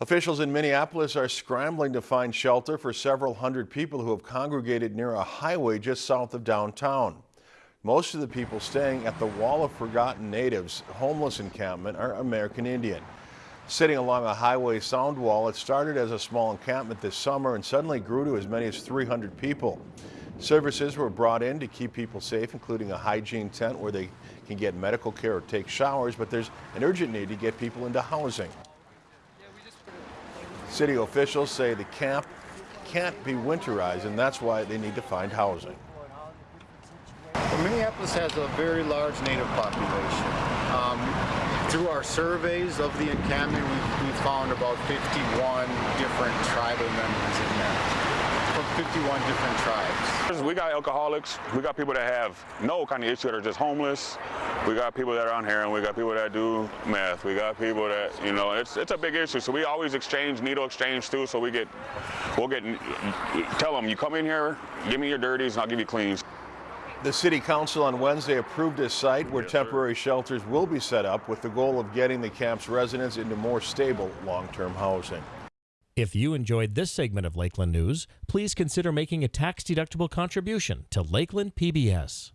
Officials in Minneapolis are scrambling to find shelter for several hundred people who have congregated near a highway just south of downtown. Most of the people staying at the Wall of Forgotten Natives homeless encampment are American Indian. Sitting along a highway sound wall, it started as a small encampment this summer and suddenly grew to as many as 300 people. Services were brought in to keep people safe, including a hygiene tent where they can get medical care or take showers, but there's an urgent need to get people into housing. City officials say the camp can't be winterized, and that's why they need to find housing. Well, Minneapolis has a very large native population. Um, through our surveys of the encampment, we, we found about 51 different tribal members in there. From 51 different tribes. We got alcoholics, we got people that have no kind of issue that are just homeless, we got people that are on heroin, we got people that do meth, we got people that, you know, it's it's a big issue. So we always exchange, needle exchange too, so we get, we'll get, tell them, you come in here, give me your dirties and I'll give you cleans. The City Council on Wednesday approved a site where temporary shelters will be set up with the goal of getting the camp's residents into more stable long-term housing. If you enjoyed this segment of Lakeland News, please consider making a tax-deductible contribution to Lakeland PBS.